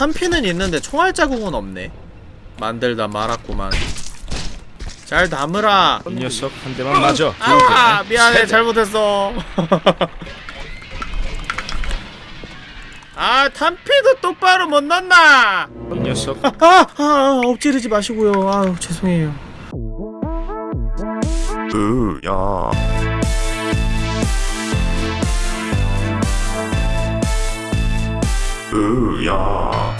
탄피는 있는데 총알 자국은 없네. 만들다 말았구만. 잘 담으라. 이 녀석 한 대만 맞아. 아 미안해. 잘못했어. 아 탄피도 똑바로 못 넣나? 이 녀석. 아, 아 엎지르지 마시고요. 아 죄송해요. 으야 으야.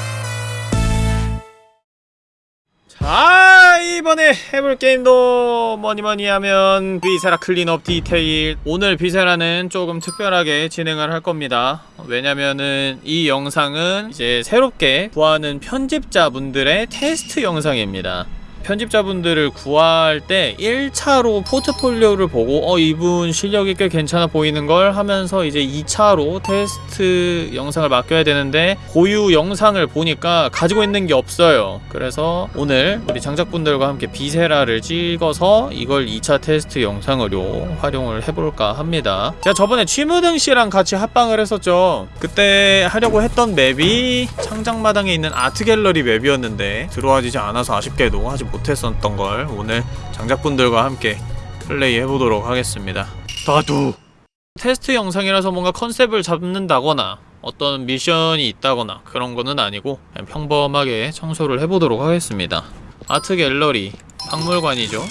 자 이번에 해볼 게임도 뭐니뭐니 하면 Viscera Cleanup Detail. 오늘 Viscera는 조금 특별하게 진행을 할 겁니다. 왜냐면은 이 영상은 이제 새롭게 구하는 편집자분들의 테스트 영상입니다 편집자분들을 구할 때 1차로 포트폴리오를 보고 어 이분 실력이 꽤 괜찮아 보이는 걸 하면서 이제 2차로 테스트 영상을 맡겨야 되는데 고유 영상을 보니까 가지고 있는 게 없어요. 그래서 오늘 우리 장작분들과 함께 Viscera를 찍어서 이걸 2차 테스트 영상으로 활용을 해볼까 합니다. 제가 저번에 취무등씨랑 같이 합방을 했었죠. 그때 하려고 했던 맵이 창작마당에 있는 아트갤러리 맵이었는데 들어와지지 않아서 아쉽게도 하지 못했었던 걸 오늘 장작분들과 함께 플레이 해보도록 하겠습니다. 나도 테스트 영상이라서 뭔가 컨셉을 잡는다거나 어떤 미션이 있다거나 그런 거는 아니고 그냥 평범하게 청소를 해보도록 하겠습니다. 아트 갤러리 박물관이죠?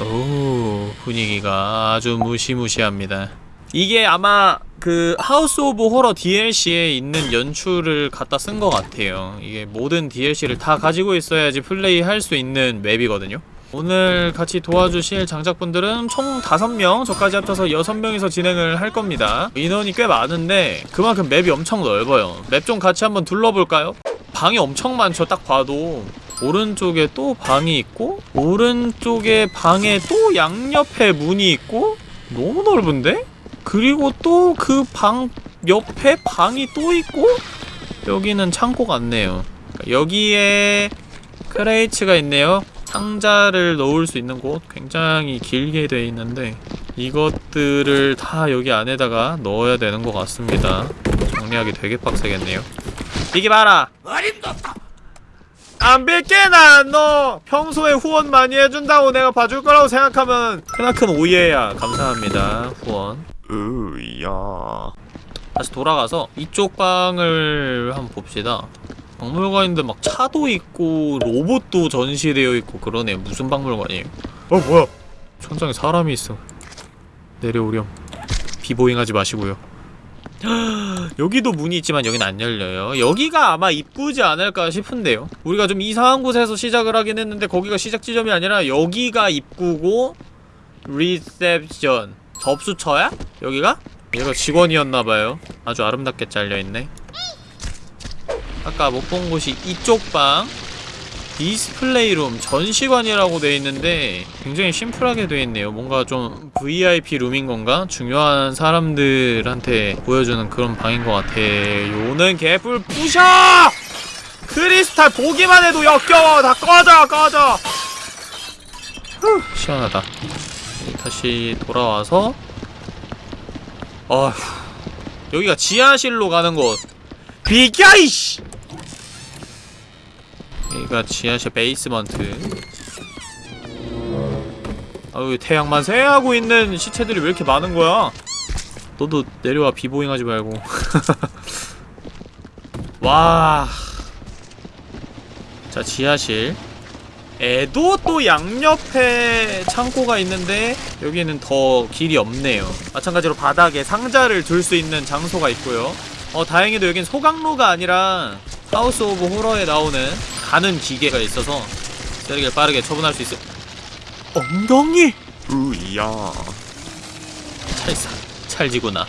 오 분위기가 아주 무시무시합니다. 이게 아마 그 House of Horror DLC에 있는 연출을 갖다 쓴 것 같아요. 이게 모든 DLC를 다 가지고 있어야지 플레이 할 수 있는 맵이거든요. 오늘 같이 도와주실 장작분들은 총 5명 저까지 합쳐서 6명이서 진행을 할 겁니다. 인원이 꽤 많은데 그만큼 맵이 엄청 넓어요. 맵 좀 같이 한번 둘러볼까요? 방이 엄청 많죠 딱 봐도. 오른쪽에 또 방이 있고 오른쪽에 방에 또 양옆에 문이 있고 너무 넓은데? 그리고 또 그 방 옆에 방이 또 있고 여기는 창고 같네요. 그러니까 여기에 크레이츠가 있네요. 상자를 넣을 수 있는 곳. 굉장히 길게 되어 있는데 이것들을 다 여기 안에다가 넣어야 되는 것 같습니다. 정리하기 되게 빡세겠네요. 이게 봐라! 안 빌게 나너 평소에 후원 많이 해준다고 내가 봐줄 거라고 생각하면 크나큰 오해야 감사합니다 후원 으야. 다시 돌아가서 이쪽 방을 한번 봅시다. 박물관인데 막 차도 있고 로봇도 전시되어 있고 그러네. 무슨 박물관이에요? 어 뭐야? 천장에 사람이 있어. 내려오렴. b-boying하지 마시고요. 여기도 문이 있지만 여긴 안 열려요. 여기가 아마 입구지 않을까 싶은데요. 우리가 좀 이상한 곳에서 시작을 하긴 했는데 거기가 시작 지점이 아니라 여기가 입구고 리셉션 접수처야? 여기가? 얘가 직원이었나봐요 아주 아름답게 잘려있네 아까 못 본 곳이 이쪽 방 display room 전시관이라고 되어있는데 굉장히 심플하게 되어있네요 뭔가 좀 VIP 룸인 건가? 중요한 사람들한테 보여주는 그런 방인 것 같아요는 개뿔 부셔! 크리스탈 보기만 해도 역겨워 다 꺼져 꺼져 후, 시원하다 다시 돌아와서 어휴 여기가 지하실로 가는 곳. 비켜 이씨! 여기가 지하실 basement. 아유 태양만세하고 있는 시체들이 왜 이렇게 많은 거야? 너도 내려와 비보잉 하지 말고. 와. 자, 지하실. 에도 또 양옆에 창고가 있는데 여기에는 더 길이 없네요. 마찬가지로 바닥에 상자를 둘 수 있는 장소가 있고요. 어 다행히도 여긴 소각로가 아니라 House of Horror에 나오는 가는 기계가 있어서 쓰레기를 빠르게 처분할 수 있어 엉덩이! 으야. 찰사 찰지구나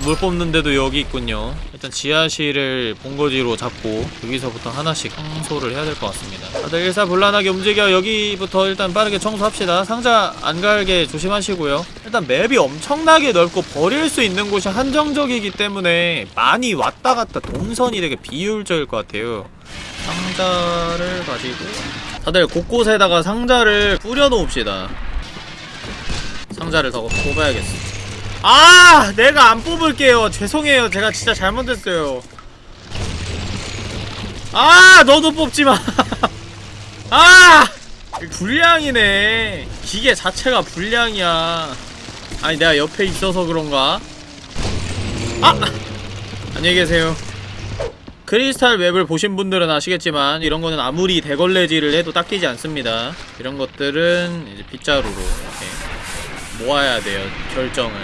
물 뽑는데도 여기 있군요. 일단 지하실을 본거지로 잡고 여기서부터 하나씩 청소를 해야 될 것 같습니다. 다들 일사불란하게 움직여 여기부터 일단 빠르게 청소합시다. 상자 안 갈게 조심하시고요. 일단 맵이 엄청나게 넓고 버릴 수 있는 곳이 한정적이기 때문에 많이 왔다 갔다 동선이 되게 비효율적일 것 같아요. 상자를 가지고 다들 곳곳에다가 상자를 뿌려 놓읍시다. 상자를 더 뽑아야겠어 아! 내가 안 뽑을게요. 죄송해요. 제가 진짜 잘못했어요. 아 너도 뽑지마 아 불량이네 기계 자체가 불량이야 아니 내가 옆에 있어서 그런가 아 안녕히 계세요 크리스탈 웹을 보신 분들은 아시겠지만 이런 거는 아무리 대걸레질을 해도 닦이지 않습니다 이런 것들은 이제 빗자루로 이렇게 모아야 돼요 결정을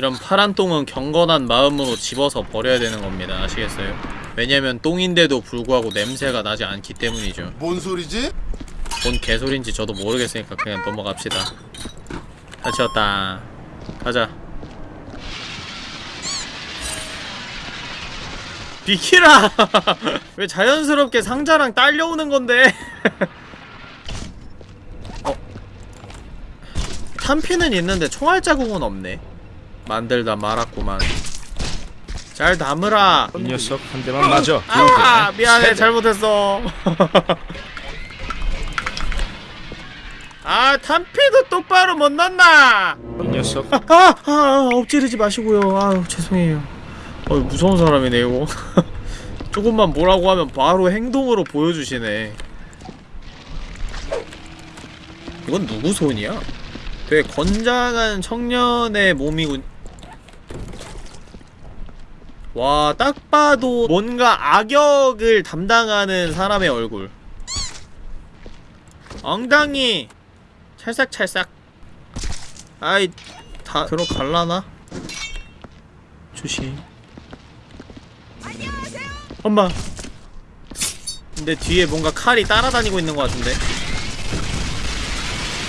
이런 파란 똥은 경건한 마음으로 집어서 버려야 되는 겁니다. 아시겠어요? 왜냐면 똥인데도 불구하고 냄새가 나지 않기 때문이죠. 뭔 소리지? 뭔 개소린지 저도 모르겠으니까 그냥 넘어갑시다. 다 치웠다. 가자. 비키라! 왜 자연스럽게 상자랑 딸려오는 건데? 어? 탄피는 있는데 총알 자국은 없네 만들다 말았구만. 잘 담으라. 이 녀석 한 대만 맞아. 아 미안해. 잘못했어. 아 탄피도 똑바로 못 넣나? 이 녀석. 아, 아 엎지르지 마시고요. 아유 죄송해요. 어 무서운 사람이네 이거. 조금만 뭐라고 하면 바로 행동으로 보여주시네. 이건 누구 손이야? 되게 건장한 청년의 몸이군 와, 딱 봐도 뭔가 악역을 담당하는 사람의 얼굴. 엉덩이! 찰싹찰싹. 아이, 다 들어갈라나? 조심. 엄마. 근데 뒤에 뭔가 칼이 따라다니고 있는 것 같은데?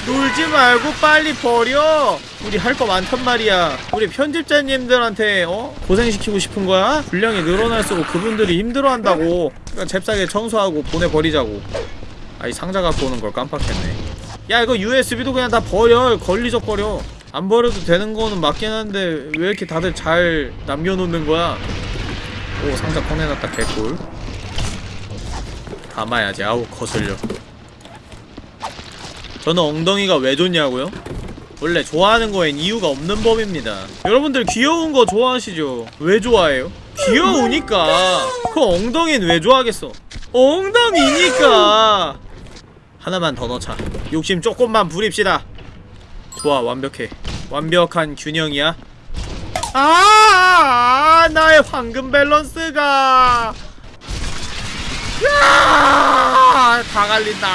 놀지 말고 빨리 버려! 우리 할 거 많단 말이야. 우리 편집자님들한테, 어? 고생시키고 싶은 거야? 분량이 늘어날수록 그분들이 힘들어한다고. 그러니까 잽싸게 청소하고 보내버리자고. 아이, 상자 갖고 오는 걸 깜빡했네. 야, 이거 USB도 그냥 다 버려. 걸리적거려. 안 버려도 되는 거는 맞긴 한데, 왜 이렇게 다들 잘 남겨놓는 거야? 오, 상자 꺼내놨다, 개꿀. 담아야지. 아우, 거슬려. 저는 엉덩이가 왜 좋냐고요? 원래 좋아하는 거엔 이유가 없는 법입니다. 여러분들 귀여운 거 좋아하시죠? 왜 좋아해요? 귀여우니까. 그 엉덩이는 왜 좋아하겠어? 엉덩이니까. 하나만 더 넣자. 욕심 조금만 부립시다. 좋아, 완벽해. 완벽한 균형이야. 아, 나의 황금 밸런스가. 야, 다 갈린다.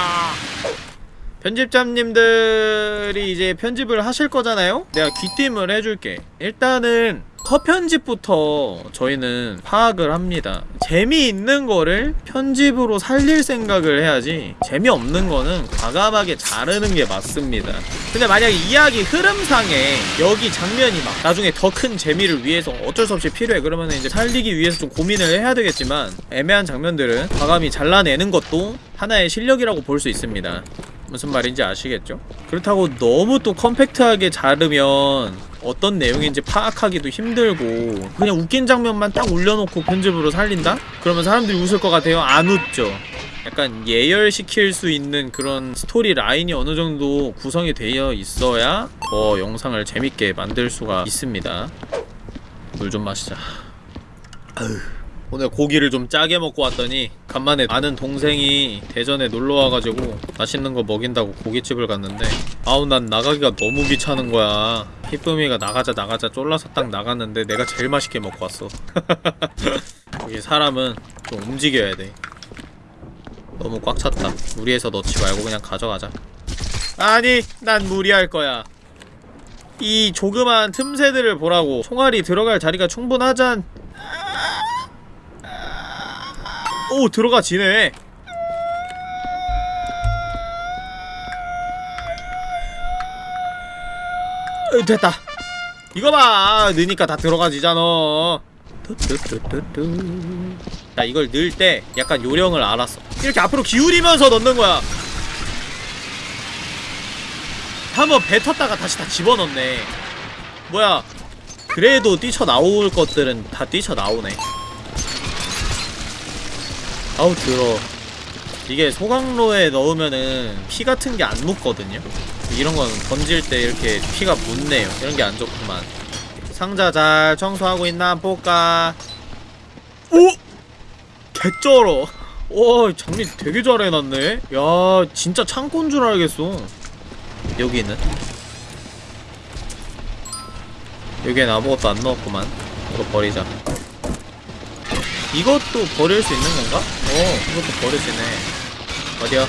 편집자님들이 이제 편집을 하실 거잖아요? 내가 귀띔을 해줄게. 일단은 컷 편집부터 저희는 파악을 합니다. 재미있는 거를 편집으로 살릴 생각을 해야지 재미없는 거는 과감하게 자르는 게 맞습니다. 근데 만약에 이야기 흐름상에 여기 장면이 막 나중에 더 큰 재미를 위해서 어쩔 수 없이 필요해 그러면 이제 살리기 위해서 좀 고민을 해야 되겠지만 애매한 장면들은 과감히 잘라내는 것도 하나의 실력이라고 볼 수 있습니다. 무슨 말인지 아시겠죠? 그렇다고 너무 또 컴팩트하게 자르면 어떤 내용인지 파악하기도 힘들고 그냥 웃긴 장면만 딱 올려놓고 편집으로 살린다? 그러면 사람들이 웃을 것 같아요? 안 웃죠. 약간 예열시킬 수 있는 그런 스토리 라인이 어느 정도 구성이 되어 있어야 더 영상을 재밌게 만들 수가 있습니다. 물 좀 마시자. 아휴. 오늘 고기를 좀 짜게 먹고 왔더니 간만에 아는 동생이 대전에 놀러와가지고 맛있는 거 먹인다고 고깃집을 갔는데 아우 난 나가기가 너무 귀찮은 거야. 희쁨이가 나가자 나가자 쫄라서 딱 나갔는데 내가 제일 맛있게 먹고 왔어. 여기 사람은 좀 움직여야 돼. 너무 꽉 찼다. 무리해서 넣지 말고 그냥 가져가자. 아니 난 무리할 거야. 이 조그만 틈새들을 보라고. 총알이 들어갈 자리가 충분하잔 오 들어가 지네. 으, 됐다. 이거 봐. 넣으니까 다 들어가지잖아. 자 이걸 넣을 때 약간 요령을 알았어. 이렇게 앞으로 기울이면서 넣는 거야. 한번 뱉었다가 다시 다 집어넣네. 뭐야? 그래도 뛰쳐나올 것들은 다 뛰쳐나오네 아우 들어 이게 소강로에 넣으면은 피 같은 게 안 묻거든요? 이런 건 던질 때 이렇게 피가 묻네요. 이런 게 안 좋구만. 상자 잘 청소하고 있나? 볼까? 오! 개쩔어. 와 정리 되게 잘 해놨네. 야 진짜 창고인 줄 알겠어. 여기는? 여기엔 아무것도 안 넣었구만. 이거 버리자 이것도 버릴 수 있는 건가? 어 이것도 버릴 수 있네 어디야?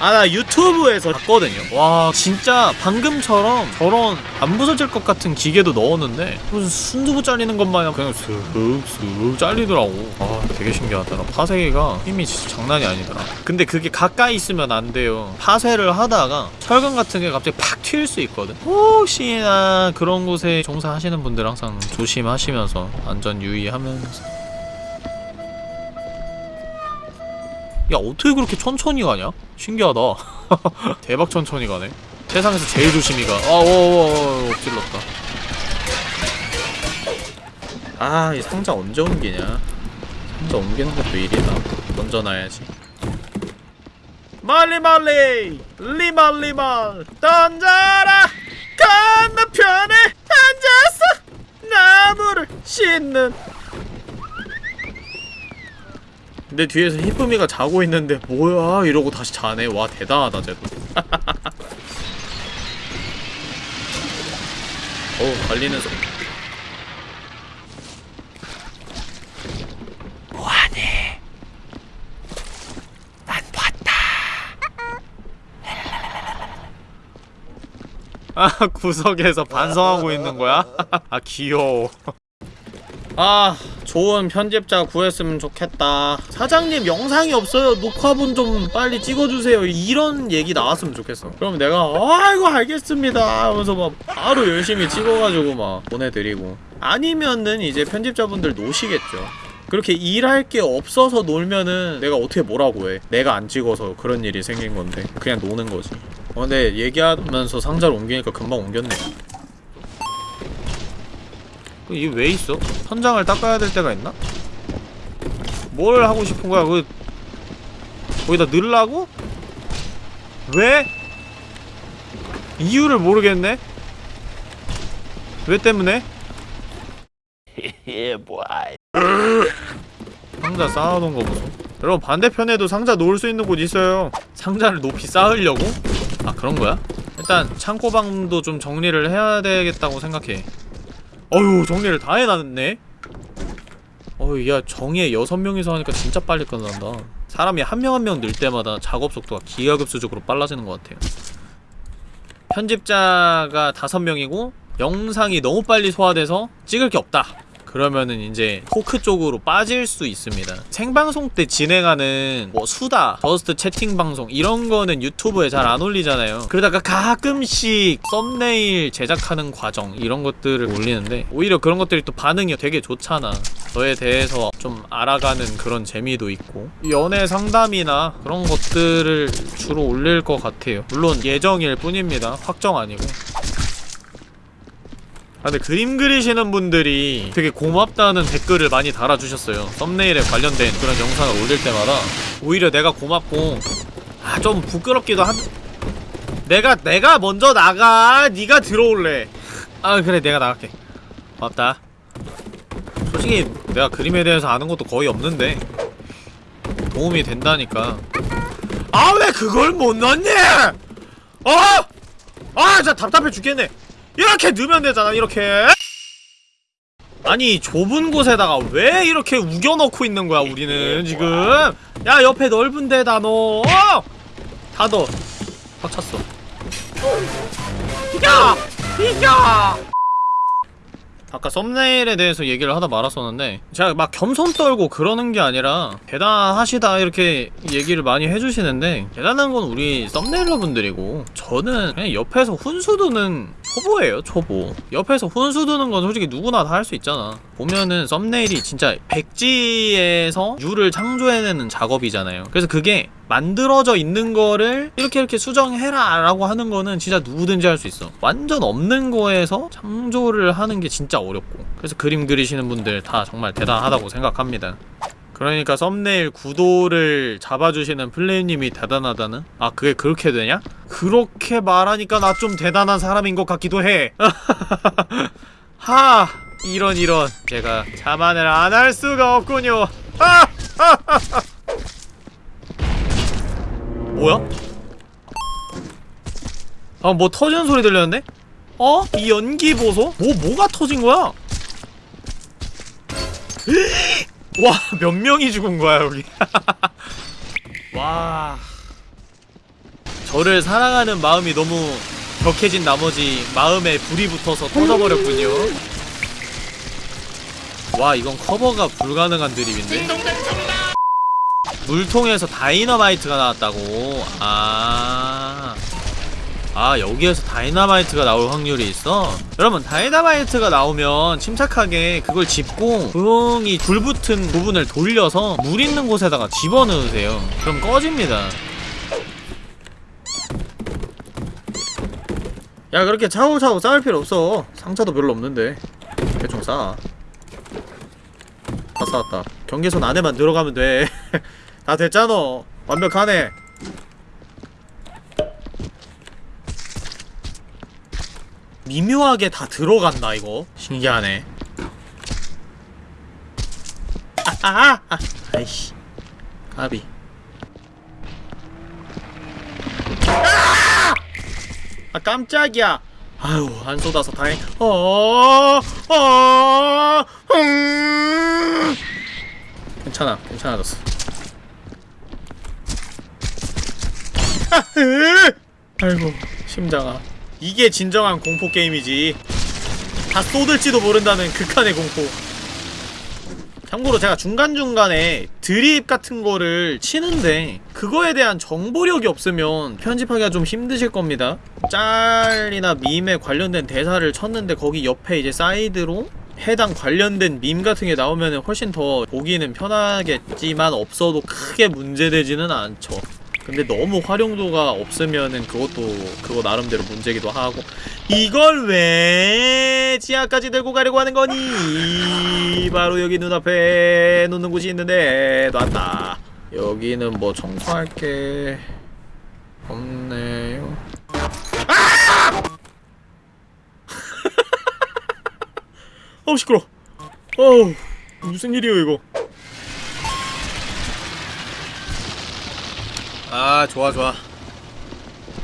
아 나 유튜브에서 봤거든요. 와 진짜 방금처럼 저런 안 부서질 것 같은 기계도 넣었는데 무슨 순두부 잘리는 것 마냥 그냥 슥슥 잘리더라고. 아 되게 신기하더라 파쇄기가 힘이 진짜 장난이 아니더라. 근데 그게 가까이 있으면 안 돼요. 파쇄를 하다가 철근 같은 게 갑자기 팍 튈 수 있거든. 혹시나 그런 곳에 종사하시는 분들 항상 조심하시면서 안전 유의하면서 야 어떻게 그렇게 천천히 가냐? 신기하다. 대박 천천히 가네. 세상에서 제일 조심히 가. 아워워워 엎질렀다. 아 이 상자 언제 옮기냐? 상자 옮기는 것도 일이다. 던져놔야지. 리멀 리멀! 던져라! 건너편에 앉아서 나무를 씻는 근데 뒤에서 히쁨이가 자고 있는데 뭐야? 이러고 다시 자네. 와 대단하다 쟤도. 어우 달리는 소리 뭐하니? 난 봤다. 아 구석에서 반성하고 있는 거야? 아 귀여워. 아 좋은 편집자 구했으면 좋겠다. 사장님 영상이 없어요. 녹화본 좀 빨리 찍어주세요. 이런 얘기 나왔으면 좋겠어. 그럼 내가 아이고 알겠습니다. 하면서 막 바로 열심히 찍어가지고 막 보내드리고. 아니면은 이제 편집자분들 노시겠죠. 그렇게 일할 게 없어서 놀면은 내가 어떻게 뭐라고 해? 내가 안 찍어서 그런 일이 생긴 건데 그냥 노는 거지. 어 근데 얘기하면서 상자를 옮기니까 금방 옮겼네 이게 왜 있어? 천장을 닦아야 될 때가 있나? 뭘 하고 싶은 거야? 그 거기다 넣으려고? 왜? 이유를 모르겠네? 왜 때문에? 상자 쌓아놓은 거 보소 여러분 반대편에도 상자 놓을 수 있는 곳 있어요 상자를 높이 쌓으려고? 아 그런 거야? 일단 창고방도 좀 정리를 해야 되겠다고 생각해 어휴 정리를 다 해놨네. 어휴 야 정예 여섯 명이서 하니까 진짜 빨리 끝난다. 사람이 한 명 한 명 늘 때마다 작업 속도가 기하급수적으로 빨라지는 것 같아요. 편집자가 다섯 명이고 영상이 너무 빨리 소화돼서 찍을 게 없다 그러면은 이제 토크 쪽으로 빠질 수 있습니다. 생방송 때 진행하는 뭐 수다, Just Chatting 방송 이런 거는 유튜브에 잘 안 올리잖아요. 그러다가 가끔씩 썸네일 제작하는 과정 이런 것들을 올리는데 오히려 그런 것들이 또 반응이 되게 좋잖아. 저에 대해서 좀 알아가는 그런 재미도 있고 연애 상담이나 그런 것들을 주로 올릴 것 같아요. 물론 예정일 뿐입니다. 확정 아니고 아 근데 그림 그리시는 분들이 되게 고맙다는 댓글을 많이 달아주셨어요. 썸네일에 관련된 그런 영상을 올릴 때마다 오히려 내가 고맙고 아 좀 부끄럽기도 한 내가 내가 먼저 나가. 네가 들어올래. 아 그래 내가 나갈게. 고맙다. 솔직히 내가 그림에 대해서 아는 것도 거의 없는데 도움이 된다니까. 아 왜 그걸 못 넣니? 어? 아 진짜 답답해 죽겠네 이렇게 넣으면 되잖아 이렇게. 아니 좁은 곳에다가 왜 이렇게 우겨넣고 있는 거야 우리는 지금? 야 옆에 넓은 데다 넣어 다 넣어 꽉 찼어. 비켜! 비켜! 아까 썸네일에 대해서 얘기를 하다 말았었는데 제가 막 겸손 떨고 그러는 게 아니라 대단하시다 이렇게 얘기를 많이 해주시는데 대단한 건 우리 썸네일러 분들이고 저는 그냥 옆에서 훈수 두는 초보예요 초보. 옆에서 훈수 두는 건 솔직히 누구나 다 할 수 있잖아. 보면은 썸네일이 진짜 백지에서 유를 창조해내는 작업이잖아요. 그래서 그게 만들어져 있는 거를 이렇게 이렇게 수정해라 라고 하는 거는 진짜 누구든지 할 수 있어 완전 없는 거에서 창조를 하는 게 진짜 어렵고 그래서 그림 그리시는 분들 다 정말 대단하다고 생각합니다 그러니까 썸네일 구도를 잡아주시는 플레이님이 대단하다는? 아 그게 그렇게 되냐? 그렇게 말하니까 나 좀 대단한 사람인 것 같기도 해. 하! 이런 이런 제가 자만을 안 할 수가 없군요. 하! 뭐야? 아, 뭐 터지는 소리 들렸는데? 어? 이 연기 보소? 뭐, 뭐가 터진 거야? 와, 몇 명이 죽은 거야, 여기. 와. 저를 사랑하는 마음이 너무 격해진 나머지 마음에 불이 붙어서 터져버렸군요. 와, 이건 커버가 불가능한 드립인데? 물통에서 다이너마이트가 나왔다고? 아. 아, 여기에서 다이너마이트가 나올 확률이 있어? 여러분, 다이너마이트가 나오면 침착하게 그걸 집고 조용히 불붙은 부분을 돌려서 물 있는 곳에다가 집어넣으세요. 그럼 꺼집니다. 야, 그렇게 차고차고 싸울 필요 없어. 상처도 별로 없는데. 대충 싸. 다 싸웠다. 경계선 안에만 들어가면 돼. 다 됐잖아. 완벽하네. 미묘하게 다 들어간다 이거 신기하네 아아 아, 아이씨 까비 아! 아 깜짝이야 아유 안 쏟아서 다행 어어 음. 괜찮아 괜찮아졌어 아, 으! 아이고 심장아. 이게 진정한 공포 게임이지. 다 쏟을지도 모른다는 극한의 공포. 참고로 제가 중간중간에 드립 같은 거를 치는데 그거에 대한 정보력이 없으면 편집하기가 좀 힘드실 겁니다. 짤이나 밈에 관련된 대사를 쳤는데 거기 옆에 이제 사이드로 해당 관련된 밈 같은 게 나오면 훨씬 더 보기는 편하겠지만 없어도 크게 문제되지는 않죠 근데 너무 활용도가 없으면은 그것도 그거 나름대로 문제기도 하고. 이걸 왜 지하까지 들고 가려고 하는 거니? 바로 여기 눈앞에 놓는 곳이 있는데 놨다. 여기는 뭐 청소할 게 없네요. 아! 어우 시끄러 어우 무슨 일이에요 이거 아 좋아 좋아.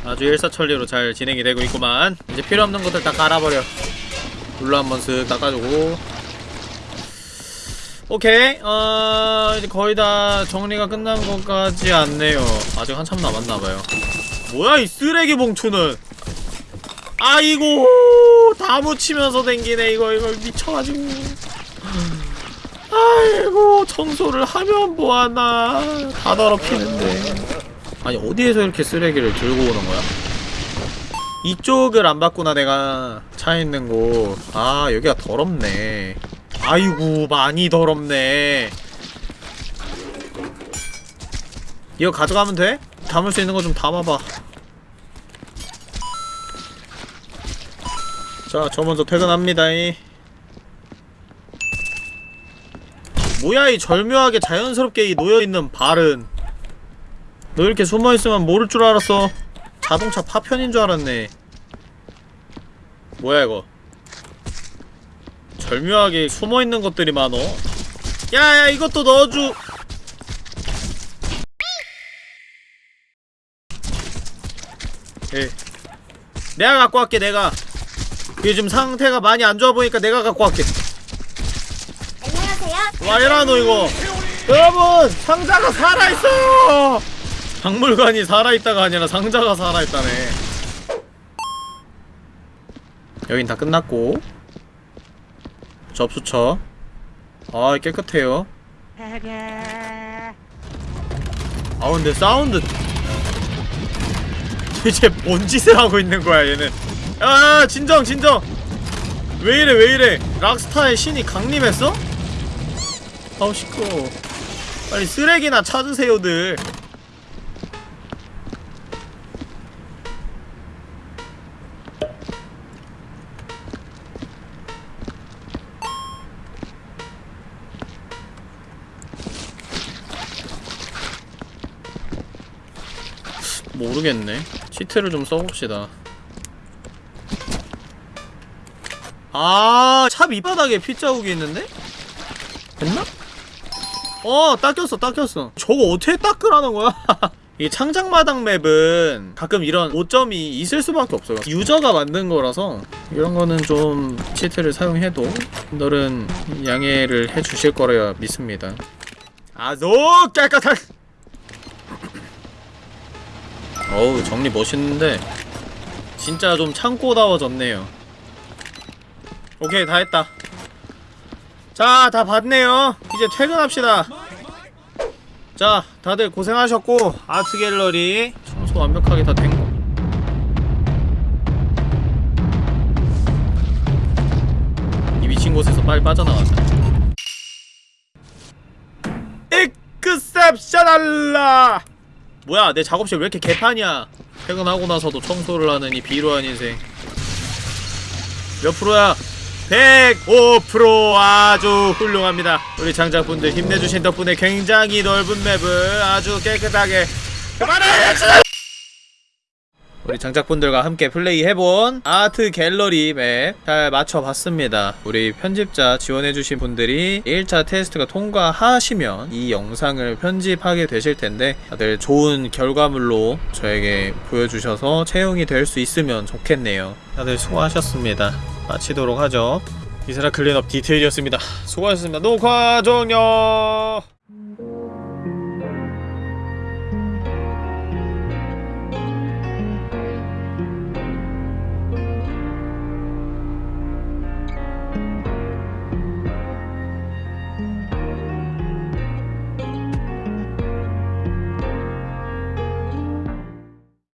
아주 일사천리로 잘 진행이 되고 있구만. 이제 필요없는 것들 다 깔아버려. 룰로 한번 쓱 닦아주고. 오케이. 어 이제 거의 다 정리가 끝난 것 같지 않네요. 아직 한참 남았나봐요. 뭐야 이 쓰레기 봉투는. 아이고 다 묻히면서 댕기네 이거 이거 미쳐가지고. 아이고 청소를 하면 뭐하나. 다 더럽히는데 아니 어디에서 이렇게 쓰레기를 들고 오는 거야? 이쪽을 안 봤구나 내가 차 있는 곳. 아 여기가 더럽네. 아이고 많이 더럽네. 이거 가져가면 돼? 담을 수 있는 거 좀 담아봐. 자, 저 먼저 퇴근합니다. 이. 뭐야 이 절묘하게 자연스럽게 이 놓여있는 발은 너 이렇게 숨어있으면 모를 줄 알았어. 자동차 파편인 줄 알았네. 뭐야 이거? 절묘하게 숨어있는 것들이 많어. 야야 이것도 넣어줘 예. 내가 갖고 갈게 내가. 요즘 상태가 많이 안 좋아 보니까 내가 갖고 갈게. 안녕하세요. 와 이라 너 이거. 여러분 상자가 살아있어요 박물관이 살아있다가 아니라 상자가 살아있다네. 여긴 다 끝났고. 접수처. 아 깨끗해요. 아 근데 사운드. 대체 뭔 짓을 하고 있는 거야 얘는. 야 진정 진정. 왜 이래 왜 이래. 락스타의 신이 강림했어? 아우 시끄러워. 빨리 쓰레기나 찾으세요들 모르겠네 치트를 좀 써봅시다 아, 차 밑바닥에 핏자국이 있는데? 됐나? 어, 닦였어, 닦였어. 저거 어떻게 닦으라는 거야? 이 창작마당 맵은 가끔 이런 오점이 있을 수밖에 없어요. 유저가 만든 거라서 이런 거는 좀 치트를 사용해도 분들은 양해를 해주실 거라 믿습니다. 아주 깨끗한. 어우 정리 멋있는데 진짜 좀 창고다워졌네요. 오케이 다 했다. 자 다 봤네요. 이제 퇴근합시다. 자 다들 고생하셨고 아트 갤러리 청소 완벽하게 다 된거. 이 미친 곳에서 빨리 빠져나가자. Exceptional 뭐야 내 작업실 왜 이렇게 개판이야 퇴근하고 나서도 청소를 하는 이 비루한 인생 몇 프로야? 105% 아주 훌륭합니다. 우리 장작분들 힘내주신 덕분에 굉장히 넓은 맵을 아주 깨끗하게 그만해! 우리 장작분들과 함께 플레이해본 Art Gallery 맵 잘 마쳐봤습니다. 우리 편집자 지원해주신 분들이 1차 테스트가 통과하시면 이 영상을 편집하게 되실 텐데 다들 좋은 결과물로 저에게 보여주셔서 채용이 될 수 있으면 좋겠네요. 다들 수고하셨습니다. 마치도록 하죠. 이사라 클린업 디테일이었습니다. 수고하셨습니다. 녹화 종료!